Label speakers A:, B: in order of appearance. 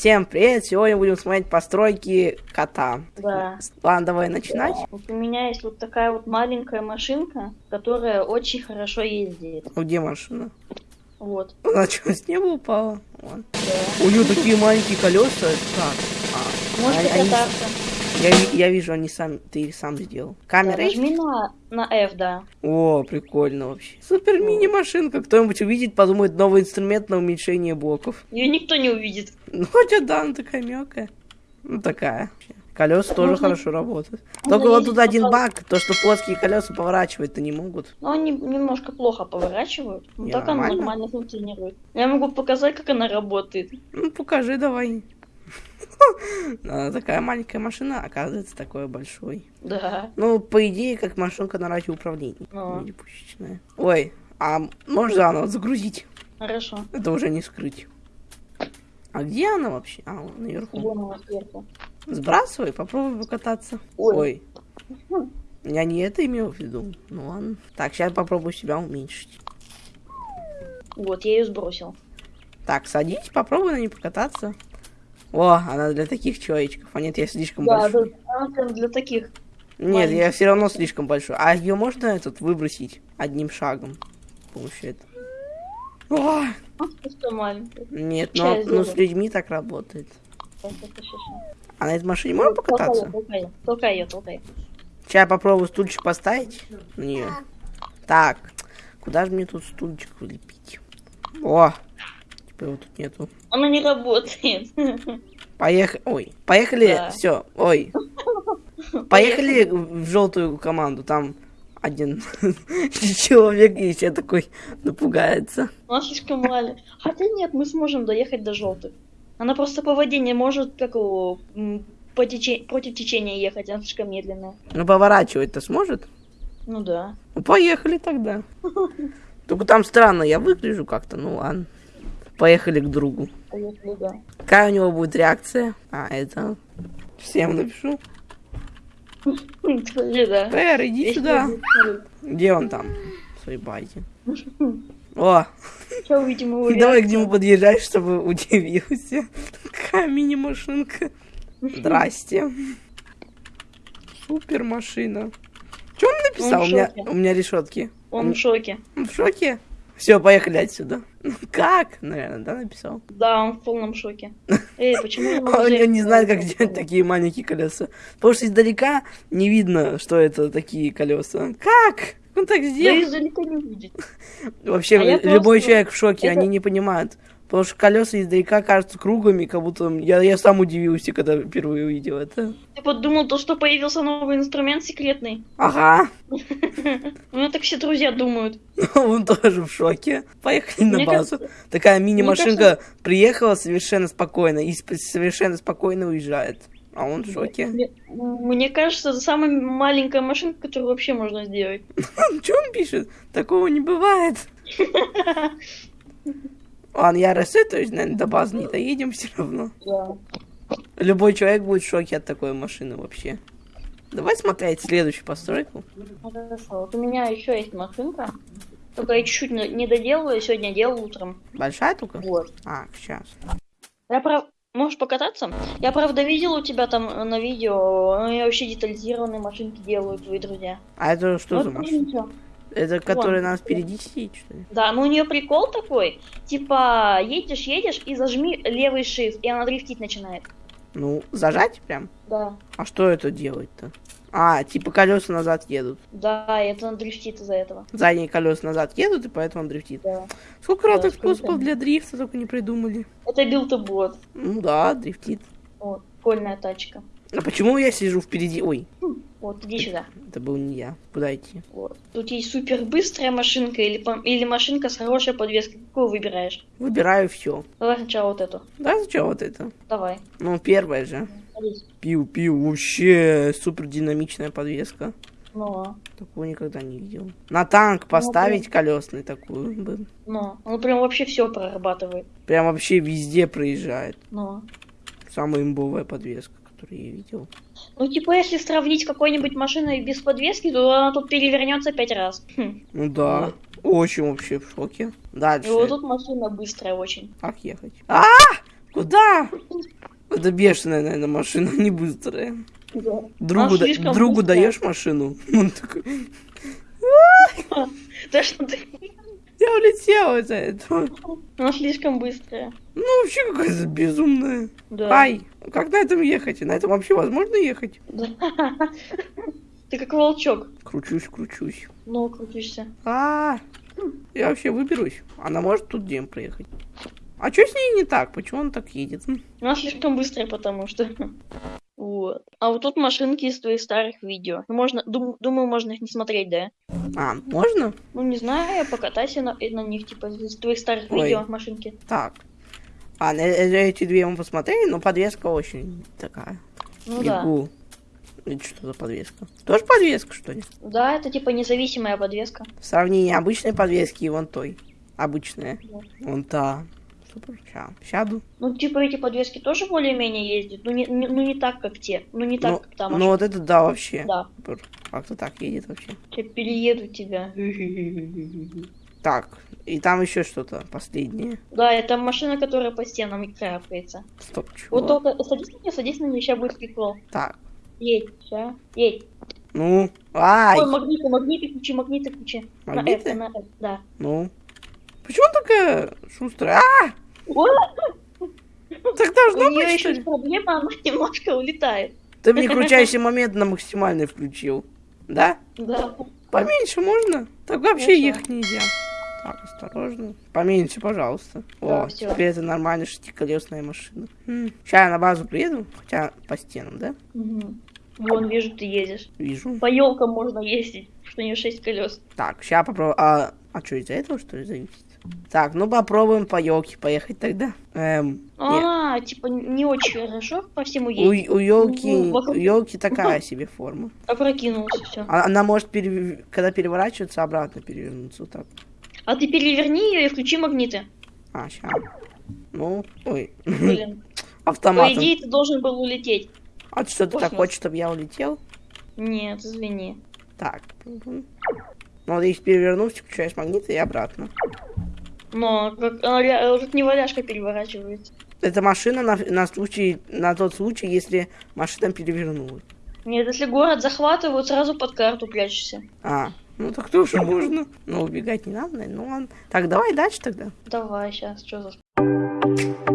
A: Всем привет! Сегодня будем смотреть постройки кота.
B: Да.
A: Ладно, давай начинать.
B: Вот у меня есть вот такая вот маленькая машинка, которая очень хорошо ездит.
A: Ну, где машина?
B: Вот.
A: Она что, с неба упала? Вон.
B: Да.
A: У нее такие маленькие колеса. Так. А,
B: Можешь
A: они- они-
B: покататься.
A: Я, я вижу, они сам, ты их сам сделал. Камера
B: нажми на, на F, да.
A: О, прикольно вообще. Супер мини-машинка. Кто-нибудь увидит, подумает, новый инструмент на уменьшение блоков.
B: Ее никто не увидит.
A: Ну, хотя да, она такая мелкая. Ну, такая. Колеса тоже
B: Можно-
A: хорошо работают. Только вот тут один
B: по-
A: баг, то, что плоские колеса поворачивать-то не могут.
B: Но они немножко плохо поворачивают. Но так она
A: нормально.
B: нормально функционирует. Я могу показать, как она работает.
A: Ну, покажи давай. Она такая маленькая машина, оказывается, такой большой.
B: Да.
A: Ну, по идее, как машинка на радиоуправлении. Мини-пушечная. Ой, а можешь заново загрузить?
B: Хорошо.
A: Это уже не скрыть. А где она вообще? А, вон наверху.
B: Вон она сверху.
A: Сбрасывай, попробуй покататься.
B: Ой.
A: Ой. Я не это имел в виду. Ну ладно. Так, сейчас попробую себя уменьшить.
B: Вот, я ее сбросил.
A: Так, садись, попробуй на ней покататься. О, она для таких человечков. А нет, я слишком
B: Да,
A: большой.
B: да, она для таких.
A: Нет, я
B: маленьких.
A: все равно слишком большой. А ее можно этот выбросить одним шагом? Этого. О,
B: маленькая.
A: нет,
B: Ща
A: ну,
B: я
A: ну с людьми так работает. А на этой машине можно покататься?
B: Толкай, ее, толкай ее, толкай.
A: Сейчас я попробую стульчик поставить на нее. Так, куда же мне тут стульчик вылепить? О, его тут нету.
B: Она не работает.
A: Поехали. Ой, поехали.
B: Да.
A: Все. Ой. Поехали в желтую команду. Там один человек есть, я такой напугается.
B: Она слишком маленькая. Хотя нет, мы сможем доехать до желтых. Она просто по воде не может, как его, по тече- против течения ехать, она слишком медленная.
A: Ну поворачивать-то сможет?
B: Ну да.
A: Ну поехали тогда. Только там странно, я выгляжу как-то, ну ладно. Поехали к другу.
B: Поехали, да.
A: Какая у него будет реакция? А, это... Всем напишу. Пэр, иди сюда. Где он там? В своей базе. О, давай к нему подъезжай, чтобы удивился. Какая мини-машинка. Здрасте. Супер машина. Что он написал?
B: Он
A: У меня, у меня решетки.
B: Он в шоке.
A: Он в шоке? Все, поехали отсюда. Ну как? Наверное, да, написал.
B: Да, он в полном шоке. Эй, почему
A: Он не
B: на
A: знает, как делать такие маленькие колеса. Потому что издалека не видно, что это такие колеса. Как? Он так
B: Да
A: сделал?
B: издалека не видит.
A: Вообще,
B: А
A: любой человек в шоке, они не понимают. Потому что колеса издалека кажутся круглыми, как будто я, я сам удивился, когда впервые увидел это.
B: Ты подумал, то, что появился новый инструмент секретный?
A: Ага,
B: У меня так все друзья думают.
A: он тоже в шоке. Поехали на базу. Такая мини-машинка приехала совершенно спокойно и совершенно спокойно уезжает. А он в шоке.
B: Мне, мне кажется, это самая маленькая машинка, которую вообще можно сделать.
A: Что он пишет? Такого не бывает. Ладно, я рассетуюсь, наверное, до базы не доедем все равно.
B: Да.
A: Любой человек будет в шоке от такой машины вообще. Давай смотреть следующую постройку.
B: Хорошо. Вот у меня еще есть машинка. Только я чуть-чуть не доделала, сегодня делал утром.
A: Большая только?
B: Вот.
A: А, сейчас.
B: Я прав... Можешь покататься? Я правда видел у тебя там на видео, они вообще детализированные машинки делают твои друзья.
A: А это что
B: Ну,
A: за машина? Это которая
B: Вон.
A: нас впереди сидит, что ли?
B: Да, но у нее прикол такой, типа едешь, едешь и зажми левый shift, и она дрифтить начинает.
A: Ну, зажать прям?
B: Да.
A: А что это делать-то? А, типа колеса назад едут.
B: Да, это она дрифтит из-за этого.
A: Задние колеса назад едут, и поэтому он дрифтит.
B: Да.
A: Сколько
B: Да,
A: разных способов для дрифта только не придумали.
B: Это билд-бот.
A: Ну да, дрифтит.
B: Вот, прикольная тачка.
A: А почему я сижу впереди? Ой,
B: Вот, иди сюда.
A: это был не я. Куда идти?
B: Вот. Тут есть супер быстрая машинка или, или машинка с хорошей подвеской. Какую выбираешь?
A: Выбираю все.
B: Давай сначала вот эту.
A: Да, зачем вот это?
B: Давай.
A: Ну, первое же. Пиу-пиу, вообще супер динамичная подвеска.
B: Ну,
A: Такого никогда не видел. На танк поставить колесный такую бы.
B: ну. Он прям вообще все прорабатывает.
A: Прям вообще везде проезжает.
B: Ну.
A: Самая имбовая подвеска, которую я видел.
B: Ну, типа, если сравнить какой-нибудь машиной без подвески, то она тут перевернется пять раз. Хм.
A: Ну да. Очень вообще в шоке.
B: И
A: Дальше.
B: вот тут машина быстрая очень.
A: Как ехать? А! Куда? Это бешеная, наверное, машина, не быстрая.
B: Да.
A: Другу, да- другу
B: быстрая.
A: даешь машину? Он такой,
B: Да что ты?
A: я улетел из-за этого.
B: Она слишком быстрая.
A: Ну, вообще какая-то безумная.
B: Да.
A: Ай, как на этом ехать? На этом вообще возможно ехать?
B: Да. Ты как волчок.
A: Кручусь, кручусь.
B: Ну, крутишься.
A: А, я вообще выберусь. Она может тут дем проехать. А что с ней не так? Почему он так едет?
B: Она слишком быстрая, потому что. Вот. А вот тут машинки из твоих старых видео. Можно, дум- думаю, можно их не смотреть, да?
A: А, можно?
B: Ну, не знаю, покатайся на, на них, типа, из твоих старых
A: Ой.
B: видео машинки.
A: Так. А, на э- эти две мы посмотрели, но подвеска очень такая.
B: Ну да.
A: Бегу. Это что за подвеска? Тоже подвеска, что ли?
B: Да, это типа независимая подвеска.
A: В сравнении обычной подвески и вон той. Обычная.
B: Да.
A: Вон та. Супер. Ща. Сяду.
B: Ну, типа, эти подвески тоже более-менее ездят. Ну не, не- ну, не так, как те. Ну, не так,
A: ну,
B: как та
A: ну вот это да вообще.
B: Да.
A: Как-то так едет вообще.
B: Я перееду тебя.
A: Так. И там еще что-то последнее.
B: Да, это машина, которая по стенам крапается.
A: Стоп, чего?
B: Вот только садись на нее, садись на нее, сейчас будет прикол.
A: Так.
B: Едь, ща, едь.
A: Ну. Ай.
B: Ой, магниты, магниты ключи, магниты ключи.
A: Магниты?
B: На F, на F, да.
A: Ну. Почему он такая шустрая? А! Так
B: у
A: должно
B: нее
A: быть,
B: еще
A: что
B: есть
A: ли?
B: проблема, она немножко улетает.
A: Ты мне крутящий момент на максимальный включил. Да?
B: Да.
A: Поменьше можно? Так вообще ехать нельзя. Осторожно. Поменьше, пожалуйста.
B: Да,
A: О,
B: всё.
A: теперь это нормальная шестиколесная машина. Сейчас я на базу приеду, хотя по стенам, да?
B: Мгм. Вон, вижу, ты едешь.
A: Вижу.
B: По елкам можно ездить, что у нее шесть колес.
A: Так, сейчас попробую. А, а что, из-за этого, что ли, зависит? Так, ну попробуем по елке поехать тогда. Эм, не-
B: Она, типа, не очень хорошо по всему
A: у,
B: едет.
A: у елки,
B: Ну,
A: у елки такая себе форма.
B: Опрокинулся все.
A: А- Она может, пере- когда переворачиваться, обратно перевернуться. Вот так.
B: А ты переверни ее и включи магниты.
A: А, сейчас. Ну, ой,
B: Блин. По
A: автоматом.
B: идее, ты должен был улететь.
A: А ты что, ты так хочешь, чтобы я улетел?
B: Нет, извини.
A: Так. Ну, вот если перевернусь, включаешь магниты и обратно.
B: Но как, она ля- как не валяшка переворачивается.
A: Это машина на, на случай, на тот случай, если машина перевернулась.
B: Нет, если город захватывают, сразу под карту прячешься.
A: А, ну так тоже можно. Но убегать не надо, ну ладно. Так, давай дальше тогда.
B: Давай, сейчас, что за...